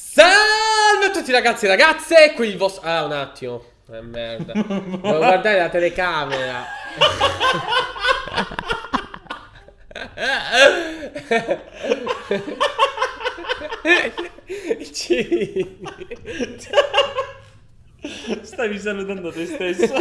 Salve a tutti ragazzi e ragazze, qui il vostro... Ah, un attimo. Eh, merda. Devo guardare la telecamera. Stavi salutando te stesso.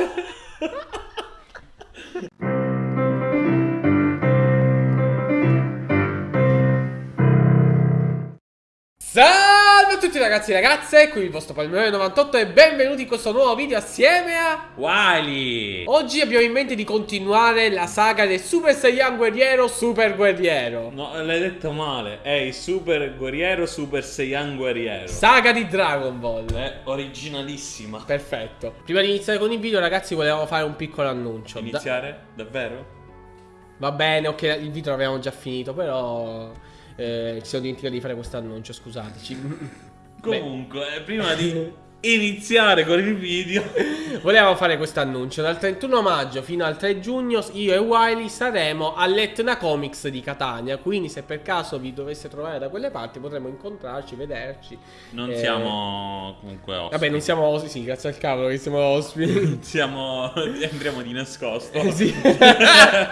Tutti ragazzi e ragazze, qui il vostro Palmero 98 e benvenuti in questo nuovo video assieme a... Wily! Oggi abbiamo in mente di continuare la saga del Super Saiyan Guerriero Super Guerriero. No, l'hai detto male. È il Super Guerriero Super Saiyan Guerriero. Saga di Dragon Ball. È originalissima. Perfetto. Prima di iniziare con il video ragazzi volevamo fare un piccolo annuncio. Da- Iniziare? Davvero? Va bene, ok, il video l'abbiamo già finito, però... eh, ci siamo dimenticati di fare questo annuncio, scusateci. Comunque, eh, prima di iniziare con il video, Volevamo fare questo annuncio. Dal 31 maggio fino al 3 giugno io e Wiley saremo all'Etna Comics di Catania. Quindi se per caso vi dovesse trovare da quelle parti potremo incontrarci, vederci. non Eh, siamo comunque ospiti. Vabbè, non siamo ospiti, sì, grazie al cavolo che siamo ospiti. Siamo... Andremo di nascosto. Eh, sì.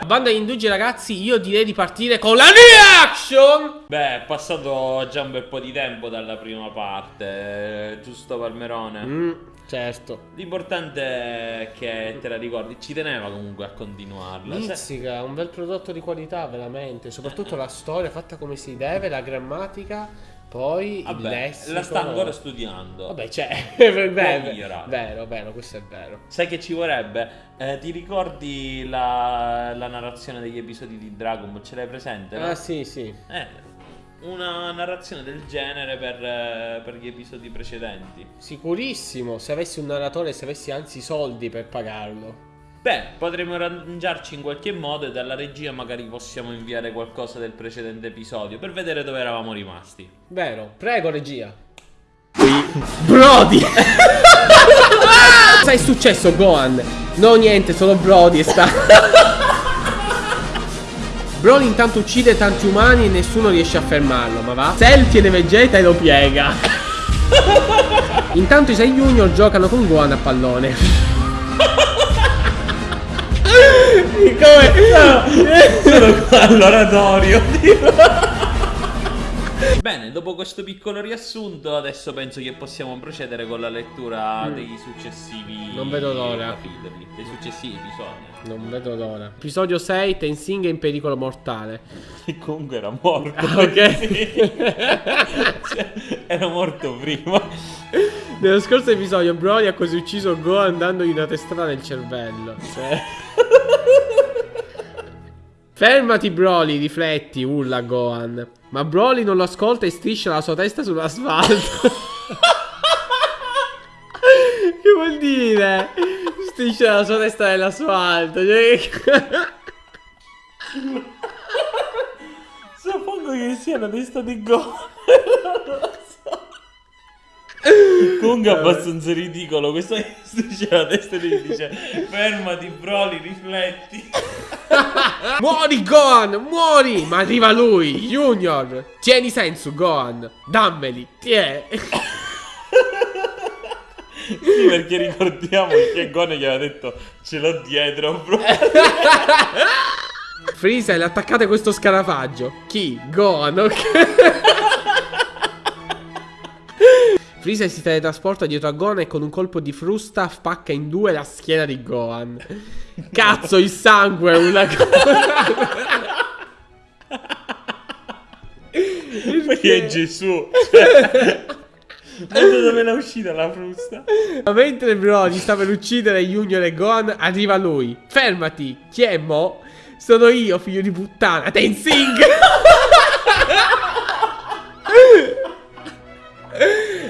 Banda di indugi ragazzi, io direi di partire con la reaction! Beh, è passato già un bel po' di tempo dalla prima parte, eh, giusto Palmerone? Mm, certo. L'importante è che te la ricordi, ci teneva comunque a continuarla. Mizzica, un bel prodotto di qualità, veramente. Soprattutto la storia fatta come si deve, la grammatica, poi il Vabbè, lessico. la sta ancora studiando. Vabbè, c'è. Vero, vero, migliorare. vero, vero, questo è vero. Sai che ci vorrebbe? Eh, ti ricordi la, la narrazione degli episodi di Dragon Ball? Ce l'hai presente? no? Ah, sì, sì. Eh, una narrazione del genere per, eh, per gli episodi precedenti. Sicurissimo. Se avessi un narratore, se avessi anzi i soldi per pagarlo. Beh, potremmo arrangiarci in qualche modo e dalla regia magari possiamo inviare qualcosa del precedente episodio per vedere dove eravamo rimasti. Vero. Prego, regia. Brody! Cosa è successo, Gohan? No, niente, solo Brody e sta. Broly intanto uccide tanti umani e nessuno riesce a fermarlo, ma va? Cell tiene Vegeta e lo piega. Intanto i 6 Junior giocano con Gohan a pallone. Come? Sono qua all'oratorio. Bene, dopo questo piccolo riassunto, adesso penso che possiamo procedere con la lettura dei successivi Non vedo l'ora. capitoli, dei successivi episodi. Non vedo l'ora. Episodio 6, Tensing è in pericolo mortale. E comunque era morto. Ah, ok. Sì. Cioè, era morto prima. Nello scorso episodio Broly ha così ucciso Gohan dandogli una testata nel cervello. Cioè. Fermati Broly, rifletti, urla Gohan. Ma Broly non lo ascolta e striscia la sua testa sull'asfalto. che vuol dire? Striscia la sua testa nell'asfalto. Cioè... Suppongo che sia la testa di Go. Comunque è abbastanza ridicolo. Questo dice la testa e gli dice fermati Broly, rifletti. Muori Gohan, muori! Ma arriva lui, Junior. Tieni senso Gohan. Dammeli, tie. Sì, perché ricordiamo che Gon gli aveva detto ce l'ho dietro, bro. Freezer, attaccate questo scarafaggio. Chi? Gohan, ok. Freezer si teletrasporta dietro a Gohan e con un colpo di frusta spacca in due la schiena di Gohan. Cazzo, il sangue è una cosa. Perché è Gesù. Cioè, ma dove l'è uscita la frusta? Ma Mentre Brody sta per uccidere Junior e Gohan, arriva lui. Fermati, chi è mo? Sono io, figlio di puttana, Tenzing!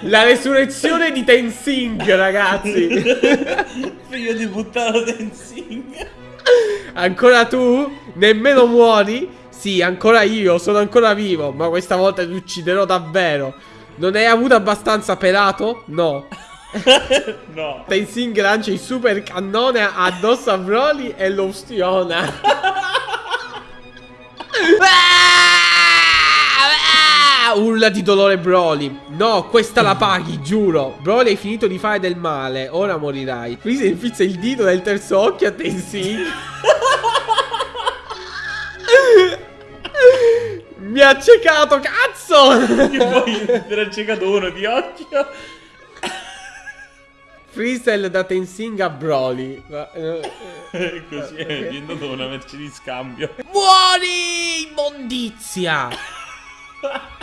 La resurrezione di Tenzing, ragazzi. Figlio di puttana Tenzing. Ancora tu? Nemmeno muori? Sì, ancora io, sono ancora vivo, ma questa volta ti ucciderò davvero. Non hai avuto abbastanza pelato? No. No. Tenzing lancia il super cannone addosso a Broly e lo ustiona. urla di dolore Broly. No, questa la paghi, giuro. Broly hai finito di fare del male, ora morirai. Freezer infizza il dito del terzo occhio a Tenzin. Mi ha accecato, cazzo! Che poi te l'ha accecato uno di occhio. Freestyle da Tenzing a Broly. Così è diventato una merce di scambio. Muori, immondizia!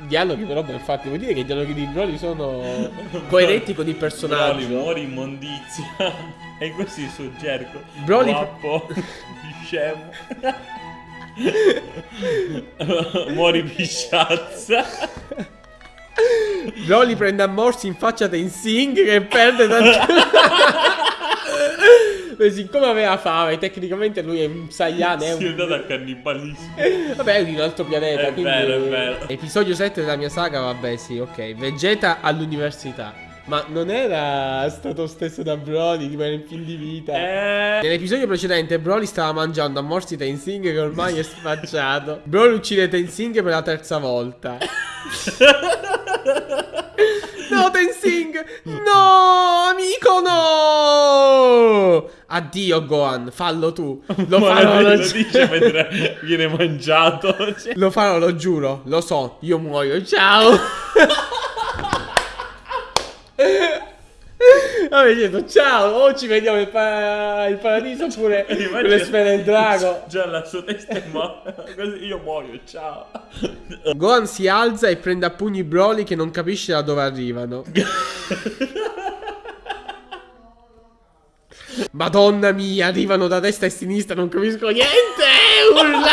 Dialoghi però, beh, infatti, vuol dire che i dialoghi di Broly sono coerenti con il Broly, personaggio. muori immondizia. E così il suo cerco. Broly- Guappo. Scemo. muori pisciazza. Broly prende a morsi in faccia Tenzing che perde tanto. Beh, siccome aveva fame, tecnicamente lui è un Saiyan, è Si è un... andato a cannibalismo. Vabbè, è di un altro pianeta. È quindi... vero, è vero. Episodio 7 della mia saga, vabbè, sì, ok. Vegeta all'università. Ma non era stato stesso da Broly, tipo era in fin di vita. Eh. Nell'episodio precedente Broly stava mangiando a morsi Tenzing che ormai è sfacciato. Broly uccide Tenzing per la terza volta. No, Tenzing! No, amico! Addio, Gohan, fallo tu. Lo farò, lo lo, dice mentre viene mangiato. Cioè, lo farò, lo giuro, lo so, io muoio, ciao! Vabbè, detto ciao, o ci vediamo il, pa- paradiso oppure con le sfere del drago. Già la sua testa è morta. Io muoio, ciao. Gohan si alza e prende a pugni Broly che non capisce da dove arrivano. Madonna mia, arrivano da destra e sinistra, non capisco niente! Urla!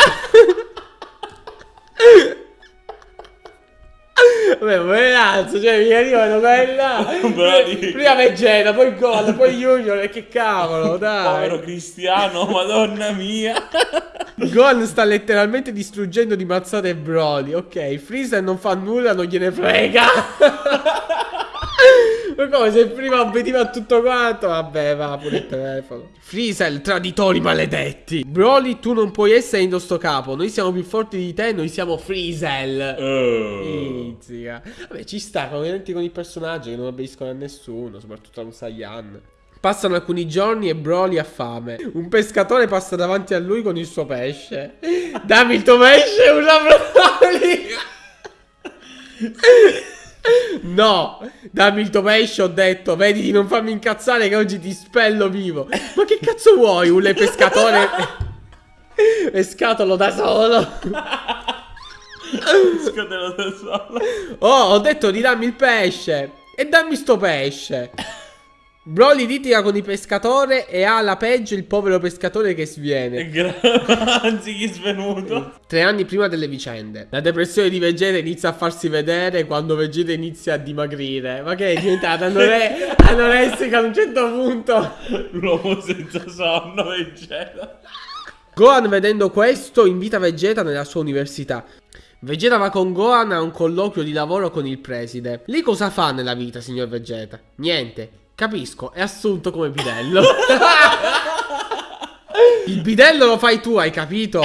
Vabbè, ma ragazzo, cioè mi arrivano. Broly. Prima Vegeta, poi Gohan, poi Junior, e che cavolo, dai. Povero Cristiano, madonna mia. Gohan sta letteralmente distruggendo di mazzate Broly. Ok, Freezer non fa nulla, non gliene frega. Ma come se prima obbediva a tutto quanto? Vabbè, va pure il telefono. Freezer, traditori maledetti. Broly, tu non puoi essere in sto capo. Noi siamo più forti di te, noi siamo Freezer. Oh. Izzica. Vabbè, ci sta, coerenti con il personaggio che non obbediscono a nessuno, soprattutto a un Saiyan. Passano alcuni giorni e Broly ha fame. Un pescatore passa davanti a lui con il suo pesce. Dammi il tuo pesce, una Broly! No, dammi il tuo pesce, ho detto. Vedi di non farmi incazzare che oggi ti spello vivo. Ma che cazzo vuoi? Un pescatore pescatolo da solo. Scatelo da solo. Oh, ho detto di dammi il pesce. E dammi sto pesce. Broly litiga con il pescatore e ha alla peggio il povero pescatore che sviene. Anzi, chi svenuto? Tre anni prima delle vicende. La depressione di Vegeta inizia a farsi vedere quando Vegeta inizia a dimagrire. Ma che è diventata anore- anoressica a un certo punto? L'uomo senza sonno, Vegeta. Gohan vedendo questo invita Vegeta nella sua università. Vegeta va con Gohan a un colloquio di lavoro con il preside. Lì cosa fa nella vita, signor Vegeta? Niente. Capisco, è assunto come bidello. il bidello lo fai tu, hai capito?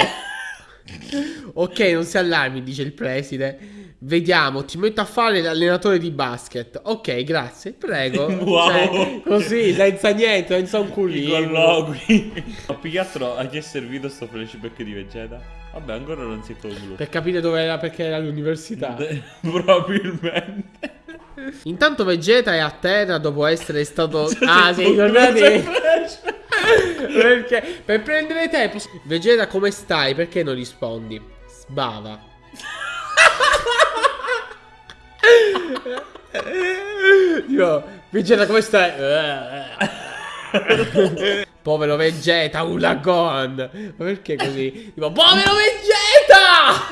Ok, non si allarmi, dice il preside. Vediamo, ti metto a fare l'allenatore di basket. Ok, grazie, prego. Wow. Cioè, così, senza niente, senza un I curriculum. colloqui. Ma più che altro a chi è servito sto flashback di Vegeta? Vabbè, ancora non si è concluso. Per capire dove era, perché era all'università. Probabilmente. Intanto Vegeta è a terra dopo essere stato... Ah, sì, ricordate? perché? Per prendere tempo... Vegeta, come stai? Perché non rispondi? Sbava. Io... Vegeta, come stai? Povero Vegeta, Ula Gohan. Ma perché così? Tipo, povero Vegeta!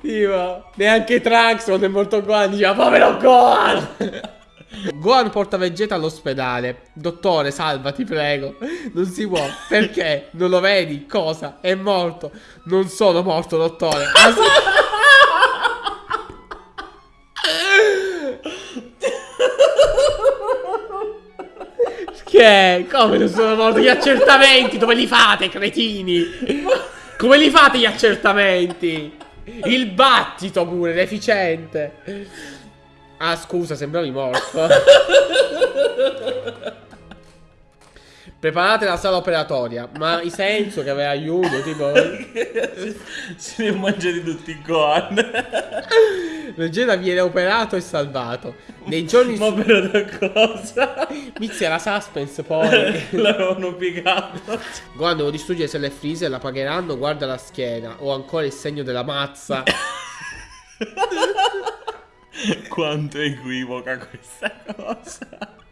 Tipo, neanche Trunks quando è morto Gohan diceva povero Gohan! Gohan porta Vegeta all'ospedale. Dottore, salva, ti prego. Non si può. Perché? Non lo vedi? Cosa? È morto. Non sono morto, dottore. Sì. Che? Come non sono morto? Gli accertamenti dove li fate, cretini? Come li fate gli accertamenti? Il battito pure, deficiente. Ah, scusa, sembravi morto. Preparate la sala operatoria. Ma i senso che aveva aiuto, tipo. Se li ho mangiati tutti i Gohan. Vegeta viene operato e salvato. Nei giorni Ma però da cosa? Inizia la suspense poi. L'avevano piegato. Gohan devo distruggere se le freezer, la pagheranno, guarda la schiena. Ho ancora il segno della mazza. Quanto equivoca questa cosa.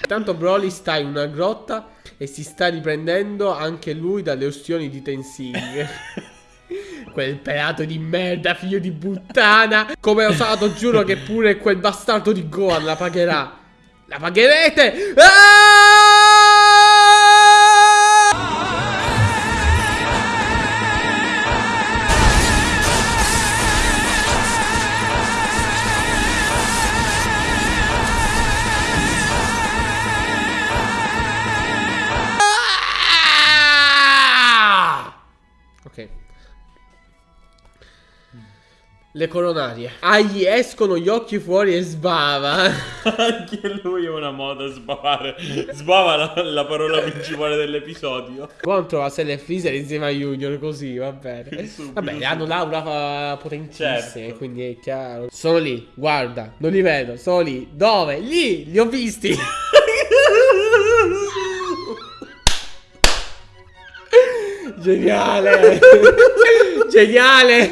Tanto Broly sta in una grotta e si sta riprendendo anche lui dalle ustioni di Tensing. quel pelato di merda, figlio di puttana. Come ho usato, giuro che pure quel bastardo di Gohan la pagherà. La pagherete! Ah! Le coronarie. Ah, gli escono gli occhi fuori e sbava. Anche lui è una moda sbavare. Sbava la, la parola principale dell'episodio. Contro la Cell e Freezer insieme a Junior, così va bene. Subito, Vabbè, subito. hanno l'aura potentissima, Certo. quindi è chiaro. Sono lì, guarda, non li vedo, sono lì. Dove? Lì, li ho visti. Geniale. Geniale.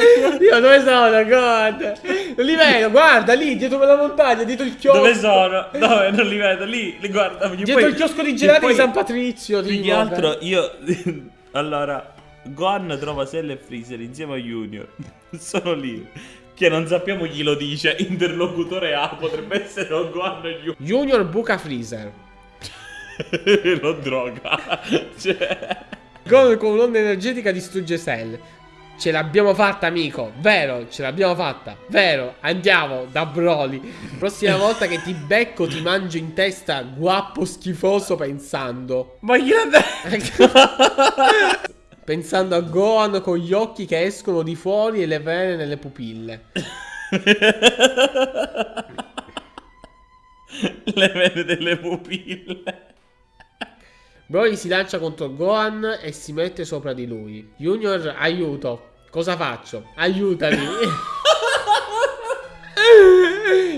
Io dove sono? God. Non li vedo, guarda lì, dietro quella montagna, dietro il chiosco. Dove sono? Dove? Non li vedo. Lì, li guarda. Dietro poi- il chiosco di gelati poi- di San Patrizio. Più che altro io... allora, Gohan trova Cell e Freezer insieme a Junior. Sono lì. Che non sappiamo chi lo dice. Interlocutore A potrebbe essere o Gohan o Junior. Junior buca Freezer. lo droga. Cioè... Gohan con un'onda energetica distrugge Cell. Ce l'abbiamo fatta, amico. Vero, ce l'abbiamo fatta. Vero, andiamo da Broly. Prossima volta che ti becco, ti mangio in testa, guappo schifoso pensando. Ma detto? Pensando a Gohan con gli occhi che escono di fuori e le vene nelle pupille. Le vene delle pupille. Broly si lancia contro Gohan e si mette sopra di lui. Junior, aiuto. Cosa faccio? Aiutami.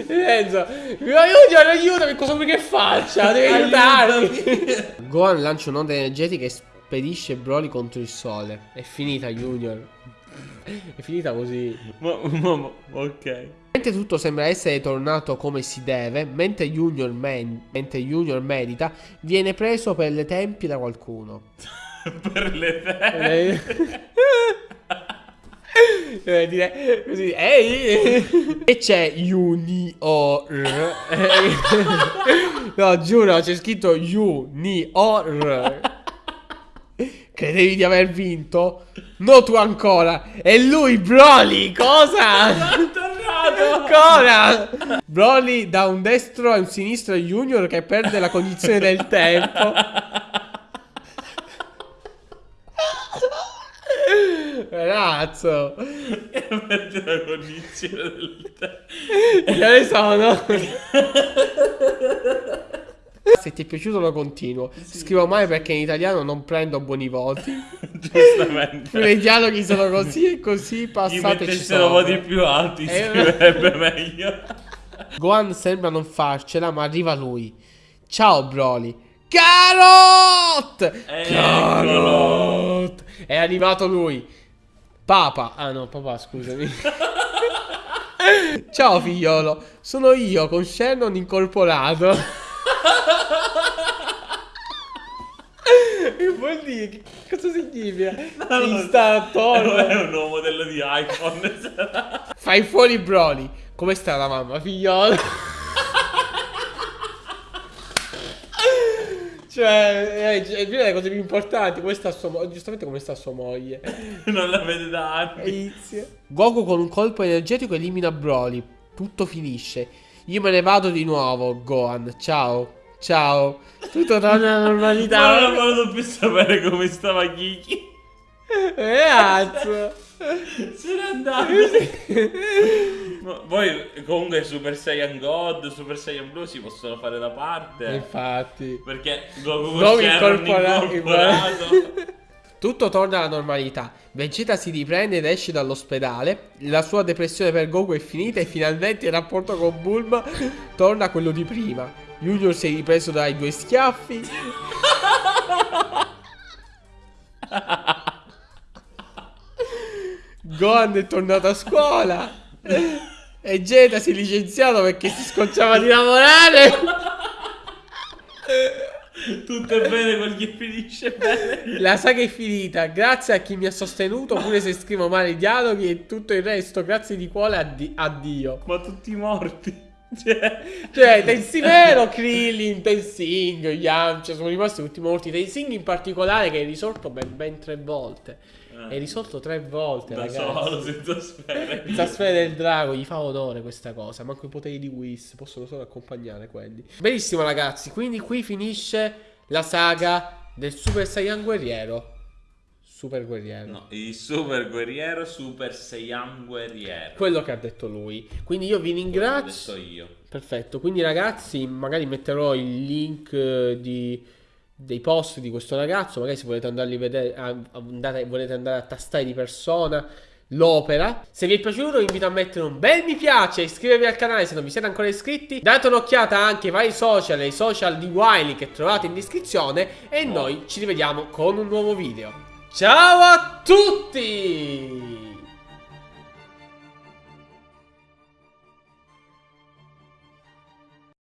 Enzo, Junior, aiutami. Cosa vuoi che faccia? Devi aiutarmi. Gohan lancia un'onda energetica e spedisce Broly contro il sole. È finita, Junior. È finita così. Ma, ma- ma- ok. Mentre tutto sembra essere tornato come si deve, mentre Junior, men- mentre Junior medita, viene preso per le tempie da qualcuno. per le teste. Deve dire così, ehi! E c'è Junior. no, giuro, c'è scritto Junior. Credevi di aver vinto? No, tu ancora. E lui, Broly, cosa? Ancora! Broly da un destro a un sinistro a Junior che perde la cognizione del tempo. Ragazzo, Perde la cognizione del tempo. che ne sono? Se ti è piaciuto lo continuo. Scrivo mai perché in italiano non prendo buoni voti. Giustamente. I dialoghi sono così e così Chi passateci mettessero voti più alti Eh, scriverebbe meglio. Gohan sembra non farcela, ma arriva lui. Ciao Broly. Carot! Eccolo. Carot! È arrivato lui. Papa. Ah no, papà, scusami. Ciao figliolo, sono io con Shannon incorporato. Che vuol dire? Che cosa significa? Installatore. È un nuovo modello di iPhone. Fai fuori Broly. Come sta la mamma, figliolo? cioè, eh, è una delle cose più importanti. Come sta sua moglie? Giustamente come sta sua moglie. non la vede da anni. Inizia. Goku con un colpo energetico elimina Broly. Tutto finisce. Io me ne vado di nuovo, Gohan. Ciao. Ciao. Tutto torna alla Ma non ho normalità. voluto più sapere come stava Kiki. Ragazzo. Se n'è andato. Ma Poi comunque Super Saiyan God, Super Saiyan Blue si possono fare da parte. Infatti. Perché Goku Shenron incorpora- incorporato. Tutto torna alla normalità. Vegeta si riprende ed esce dall'ospedale. La sua depressione per Goku è finita e finalmente il rapporto con Bulma torna a quello di prima. Junior si è ripreso dai due schiaffi. Gohan è tornato a scuola. E Jeda si è licenziato perché si scocciava di lavorare. Tutto è bene quel che finisce bene. La saga è finita, grazie a chi mi ha sostenuto, pure se scrivo male i dialoghi e tutto il resto, grazie di cuore a, di- a Dio. Ma tutti morti. Cioè, Cioè, Tensimero, Krillin, Tensing, Yamcha sono rimasti tutti morti. Tensing in particolare che è risorto ben, ben tre volte. È risorto tre volte, da ragazzi. solo, senza sfere. Questa sfera del drago gli fa onore questa cosa. Manco i poteri di Whis possono solo accompagnare quelli. Benissimo, ragazzi. Quindi qui finisce la saga del Super Saiyan guerriero. Super guerriero. No, il super guerriero, super Saiyan guerriero. Quello che ha detto lui. Quindi io vi ringrazio. detto io. Perfetto. Quindi, ragazzi, magari metterò il link eh, di, dei post di questo ragazzo. Magari se volete andarli a vedere, a- a- andare- volete andare a tastare di persona l'opera. Se vi è piaciuto, vi invito a mettere un bel mi piace, iscrivervi al canale se non vi siete ancora iscritti. Date un'occhiata anche ai vari social e ai social di Wiley che trovate in descrizione. E noi ci rivediamo con un nuovo video. Ciao a tutti!